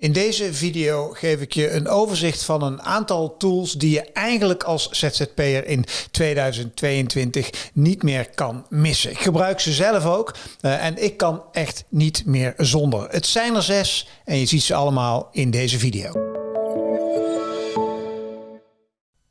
In deze video geef ik je een overzicht van een aantal tools die je eigenlijk als ZZP'er in 2022 niet meer kan missen. Ik gebruik ze zelf ook uh, en ik kan echt niet meer zonder. Het zijn er zes en je ziet ze allemaal in deze video.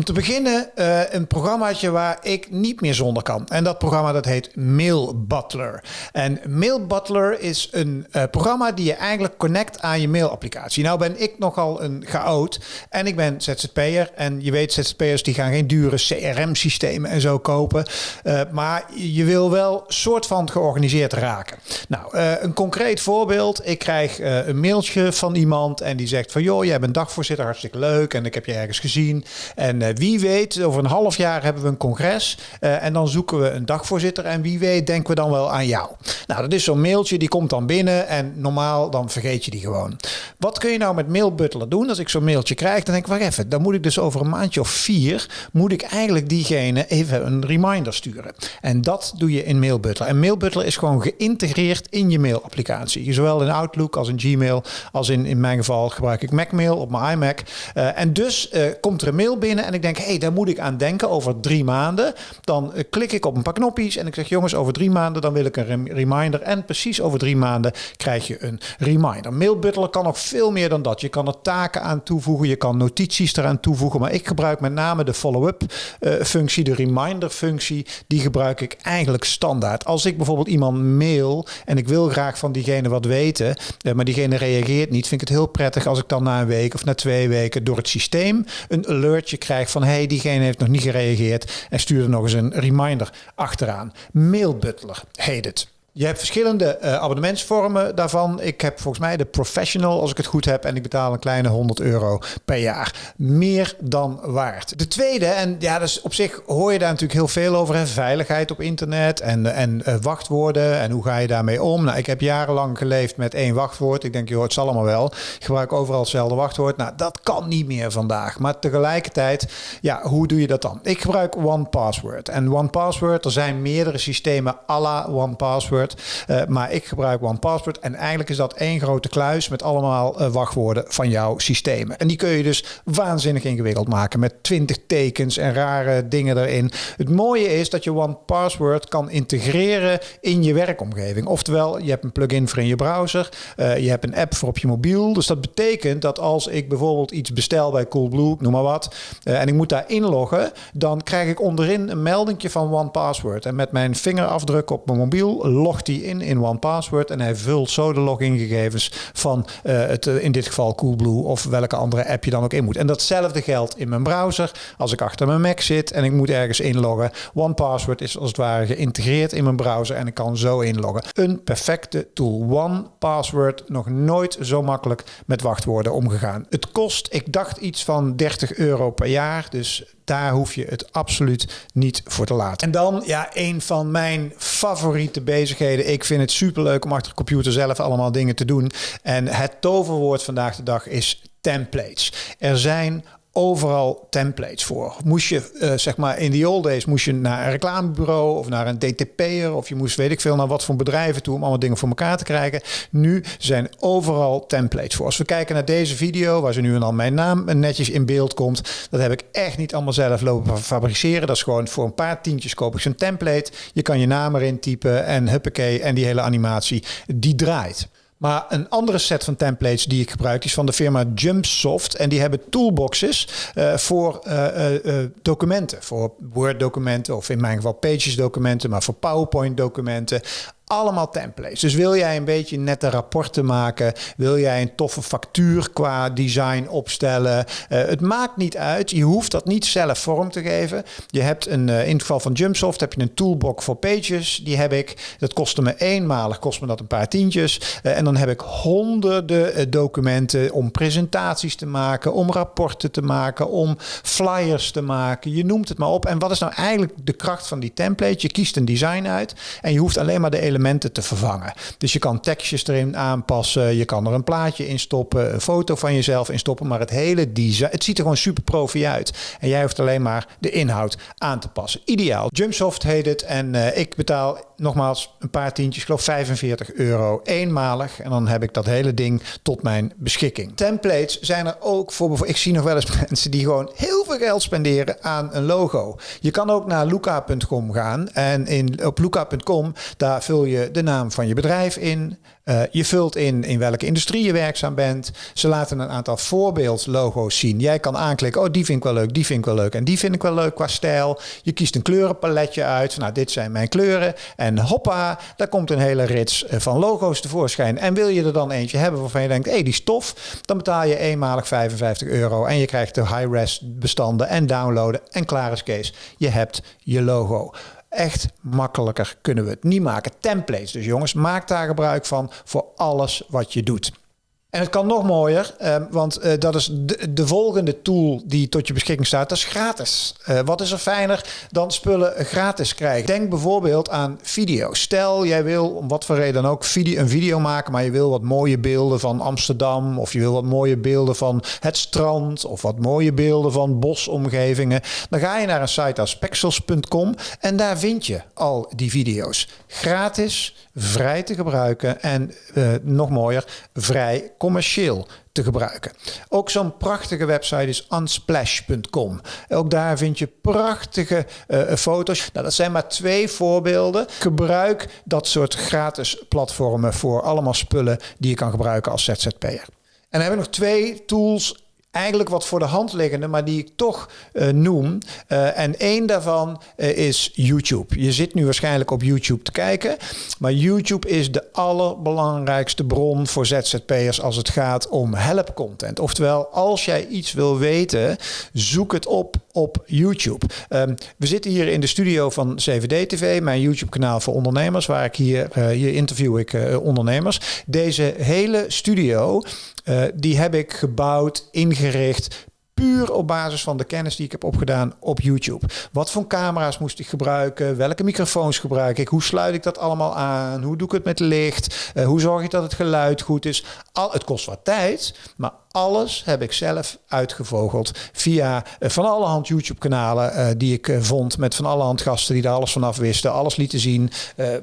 Om te beginnen uh, een programmaatje waar ik niet meer zonder kan. En dat programma dat heet Mail Butler. En Mail Butler is een uh, programma die je eigenlijk connect aan je mailapplicatie. Nou ben ik nogal een chaot en ik ben ZZP'er. En je weet ZZP'ers die gaan geen dure CRM-systemen en zo kopen. Uh, maar je wil wel soort van georganiseerd raken. Nou, een concreet voorbeeld. Ik krijg een mailtje van iemand en die zegt van... joh, jij bent dagvoorzitter, hartstikke leuk. En ik heb je ergens gezien. En wie weet, over een half jaar hebben we een congres. Uh, en dan zoeken we een dagvoorzitter. En wie weet, denken we dan wel aan jou. Nou, dat is zo'n mailtje, die komt dan binnen. En normaal, dan vergeet je die gewoon. Wat kun je nou met mailbutler doen? Als ik zo'n mailtje krijg, dan denk ik, wacht even. Dan moet ik dus over een maandje of vier, moet ik eigenlijk diegene even een reminder sturen. En dat doe je in mailbutler. En mailbutler is gewoon geïntegreerd in je mailapplicatie. Zowel in Outlook als in Gmail. Als in, in mijn geval gebruik ik Macmail op mijn iMac. Uh, en dus komt er een mail binnen en ik denk, hé, hey, daar moet ik aan denken over drie maanden. Dan uh, klik ik op een paar knopjes en ik zeg, jongens, over drie maanden dan wil ik een reminder. En precies over drie maanden krijg je een reminder. Mailbutler kan nog veel meer dan dat. Je kan er taken aan toevoegen, je kan notities eraan toevoegen. Maar ik gebruik met name de follow-up uh, functie, de reminder functie. Die gebruik ik eigenlijk standaard. Als ik bijvoorbeeld iemand mail en ik wil graag van diegene wat weten, uh, maar diegene reageert niet, vind ik het heel prettig als ik dan na een week of na twee weken door het systeem een alertje krijg van hey, diegene heeft nog niet gereageerd en stuur er nog eens een reminder achteraan. Mailbutler heet het. Je hebt verschillende uh, abonnementsvormen daarvan. Ik heb volgens mij de professional, als ik het goed heb, en ik betaal een kleine 100 euro per jaar. Meer dan waard. De tweede, en ja, dus op zich hoor je daar natuurlijk heel veel over. Hè? Veiligheid op internet en, en uh, wachtwoorden en hoe ga je daarmee om. Nou, ik heb jarenlang geleefd met één wachtwoord. Ik denk, joh, het zal allemaal wel. Ik gebruik overal hetzelfde wachtwoord. Nou, dat kan niet meer vandaag. Maar tegelijkertijd, ja, hoe doe je dat dan? Ik gebruik OnePassword. En OnePassword, er zijn meerdere systemen à la OnePassword. Uh, maar ik gebruik OnePassword en eigenlijk is dat één grote kluis met allemaal uh, wachtwoorden van jouw systemen. En die kun je dus waanzinnig ingewikkeld maken met 20 tekens en rare dingen erin. Het mooie is dat je OnePassword kan integreren in je werkomgeving. Oftewel, je hebt een plugin voor in je browser, uh, je hebt een app voor op je mobiel. Dus dat betekent dat als ik bijvoorbeeld iets bestel bij Coolblue, noem maar wat, en ik moet daar inloggen, dan krijg ik onderin een meldingje van OnePassword. En met mijn vingerafdruk op mijn mobiel logt hij in in OnePassword en hij vult zo de logingegevens van uh, het, in dit geval Coolblue of welke andere app je dan ook in moet. En datzelfde geldt in mijn browser. Als ik achter mijn Mac zit en ik moet ergens inloggen, OnePassword is als het ware geïntegreerd in mijn browser en ik kan zo inloggen. Een perfecte tool. OnePassword nog nooit zo makkelijk met wachtwoorden omgegaan. Het kost, ik dacht iets van 30 euro per jaar, dus daar hoef je het absoluut niet voor te laten. En dan, ja, een van mijn favoriete bezigheden. Ik vind het superleuk om achter de computer zelf allemaal dingen te doen. En het toverwoord vandaag de dag is templates. Er zijn overal templates voor. Moest je, uh, zeg maar, in the old days moest je naar een reclamebureau of naar een DTP'er of je moest, weet ik veel, naar wat voor bedrijven toe om allemaal dingen voor elkaar te krijgen. Nu zijn overal templates voor. Als we kijken naar deze video, waar ze nu en dan mijn naam netjes in beeld komt, dat heb ik echt niet allemaal zelf lopen fabriceren. Dat is gewoon voor een paar tientjes koop ik zo'n template. Je kan je naam erin typen en huppakee, en die hele animatie, die draait. Maar een andere set van templates die ik gebruik is van de firma Jumpsoft. En die hebben toolboxes uh, voor uh, uh, documenten. Voor Word documenten of in mijn geval Pages documenten. Maar voor PowerPoint documenten allemaal templates. Dus wil jij een beetje nette rapporten maken, wil jij een toffe factuur qua design opstellen, uh, het maakt niet uit. Je hoeft dat niet zelf vorm te geven. Je hebt een, uh, in het geval van Jumpsoft heb je een toolbox voor pages. Die heb ik. Dat kostte me eenmalig, kost me dat een paar tientjes. Uh, en dan heb ik honderden documenten om presentaties te maken, om rapporten te maken, om flyers te maken. Je noemt het maar op. En wat is nou eigenlijk de kracht van die template? Je kiest een design uit en je hoeft alleen maar de elementen elementen te vervangen. Dus je kan tekstjes erin aanpassen, je kan er een plaatje in stoppen, een foto van jezelf in stoppen, maar het hele design, het ziet er gewoon super profi uit. En jij hoeft alleen maar de inhoud aan te passen. Ideaal. Jumpsoft heet het en uh, ik betaal nogmaals, een paar tientjes, ik geloof 45 euro eenmalig. En dan heb ik dat hele ding tot mijn beschikking. Templates zijn er ook voor. Ik zie nog wel eens mensen die gewoon heel veel geld spenderen aan een logo. Je kan ook naar luca.com gaan. En in, op luca.com, daar vul je de naam van je bedrijf in. Uh, je vult in in welke industrie je werkzaam bent. Ze laten een aantal voorbeeldlogo's zien. Jij kan aanklikken, oh die vind ik wel leuk, die vind ik wel leuk en die vind ik wel leuk qua stijl. Je kiest een kleurenpaletje uit. Nou, dit zijn mijn kleuren. En hoppa, daar komt een hele rits eh, van logo's tevoorschijn. En wil je er dan eentje hebben waarvan je denkt, hé, hey, die stof, dan betaal je eenmalig 55 euro en je krijgt de high-res bestanden en downloaden en klaar is Kees. Je hebt je logo. Echt makkelijker kunnen we het niet maken. Templates dus jongens, maak daar gebruik van voor alles wat je doet. En het kan nog mooier, ehm, want eh, dat is de, de, volgende tool die tot je beschikking staat. Dat is gratis. Uh, wat is er fijner dan spullen gratis krijgen? Denk bijvoorbeeld aan video. Stel, jij wil om wat voor reden dan ook video, een video maken, maar je wil wat mooie beelden van Amsterdam, of je wil wat mooie beelden van het strand, of wat mooie beelden van bosomgevingen. Dan ga je naar een site als pexels.com en daar vind je al die video's. Gratis, vrij te gebruiken en uh, nog mooier, vrij commercieel te gebruiken. Ook zo'n prachtige website is unsplash.com. Ook daar vind je prachtige uh, foto's. Nou, dat zijn maar twee voorbeelden. Gebruik dat soort gratis platformen voor allemaal spullen die je kan gebruiken als ZZP'er. En dan hebben we nog twee tools eigenlijk wat voor de hand liggende, maar die ik toch uh, noem. Uh, en één daarvan uh, is YouTube. Je zit nu waarschijnlijk op YouTube te kijken, maar YouTube is de allerbelangrijkste bron voor ZZP'ers als het gaat om helpcontent. Oftewel, als jij iets wil weten, zoek het op op YouTube. Um, we zitten hier in de studio van CVD TV, mijn YouTube-kanaal voor ondernemers, waar ik hier, hier interview ik ondernemers. Deze hele studio die heb ik gebouwd, ingericht, puur op basis van de kennis die ik heb opgedaan op YouTube. Wat voor camera's moest ik gebruiken? Welke microfoons gebruik ik? Hoe sluit ik dat allemaal aan? Hoe doe ik het met licht? Uh, hoe zorg ik dat het geluid goed is? Al, het kost wat tijd, maar alles heb ik zelf uitgevogeld via uh, van alle hand YouTube-kanalen uh, die ik uh, vond. Met van alle hand gasten die daar alles vanaf wisten. Alles lieten zien.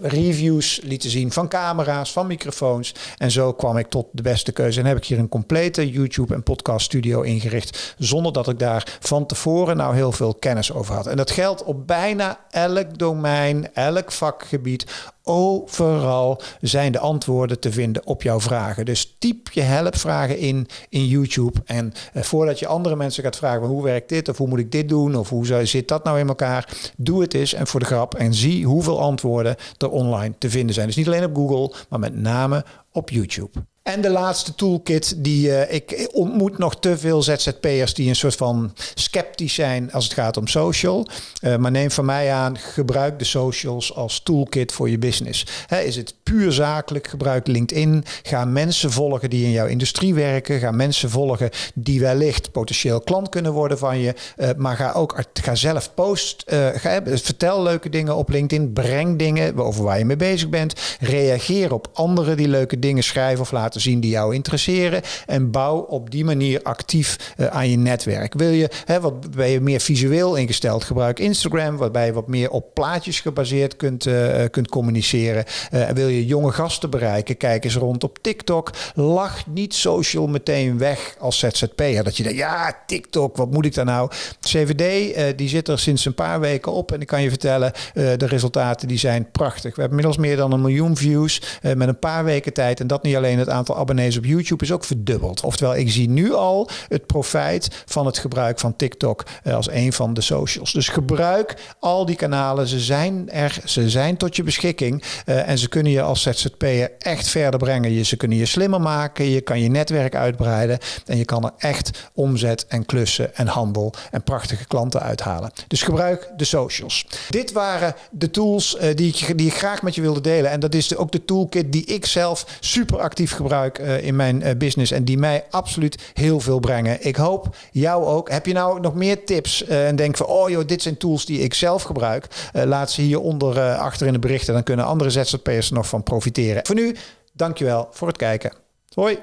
reviews lieten zien van camera's, van microfoons. En zo kwam ik tot de beste keuze. En heb ik hier een complete YouTube- en podcast-studio ingericht. Zonder dat ik daar van tevoren nou heel veel kennis over had. En dat geldt op bijna elk domein, elk vakgebied Overal zijn de antwoorden te vinden op jouw vragen. Dus typ je helpvragen in in YouTube. En eh, voordat je andere mensen gaat vragen: hoe werkt dit? Of hoe moet ik dit doen? Of hoe zit dat nou in elkaar? Doe het eens en voor de grap. En zie hoeveel antwoorden er online te vinden zijn. Dus niet alleen op Google, maar met name op YouTube. En de laatste toolkit die uh, ik ontmoet nog te veel ZZP'ers die een soort van sceptisch zijn als het gaat om social. Uh, maar neem van mij aan, gebruik de socials als toolkit voor je business. Is het puur zakelijk, gebruik LinkedIn. Ga mensen volgen die in jouw industrie werken. Ga mensen volgen die wellicht potentieel klant kunnen worden van je. Uh, maar ga ook ga zelf post. ga, vertel leuke dingen op LinkedIn. Breng dingen over waar je mee bezig bent. Reageer op anderen die leuke dingen schrijven of laten zien die jou interesseren. En bouw op die manier actief uh, aan je netwerk. Wil je, hè, wat ben je meer visueel ingesteld, gebruik Instagram, waarbij je wat meer op plaatjes gebaseerd kunt, uh, kunt communiceren. Uh, wil je jonge gasten bereiken, kijk eens rond op TikTok. Lach niet social meteen weg als ZZP'er. Dat je denkt, ja, TikTok, wat moet ik daar nou? CVD, die zit er sinds een paar weken op. En ik kan je vertellen, de resultaten die zijn prachtig. We hebben inmiddels meer dan een miljoen views met een paar weken tijd. En dat niet alleen het aantal abonnees op YouTube is ook verdubbeld. Oftewel, ik zie nu al het profijt van het gebruik van TikTok eh, als een van de socials. Dus gebruik al die kanalen. Ze zijn er, ze zijn tot je beschikking. Uh, en ze kunnen je als ZZP'er echt verder brengen. Je, ze kunnen je slimmer maken. Je kan je netwerk uitbreiden. En je kan er echt omzet en klussen en handel en prachtige klanten uithalen. Dus gebruik de socials. Dit waren de tools uh, die, ik, die ik graag met je wilde delen. En dat is de, ook de toolkit die ik zelf super actief gebruik uh, in mijn uh, business en die mij absoluut heel veel brengen. Ik hoop jou ook. Heb je nou nog meer tips uh, en denk van, oh joh, dit zijn tools die ik zelf gebruik. laat ze hieronder achter in de berichten. Dan kunnen andere ZZP'ers nog van profiteren. Voor nu, dankjewel voor het kijken. Hoi.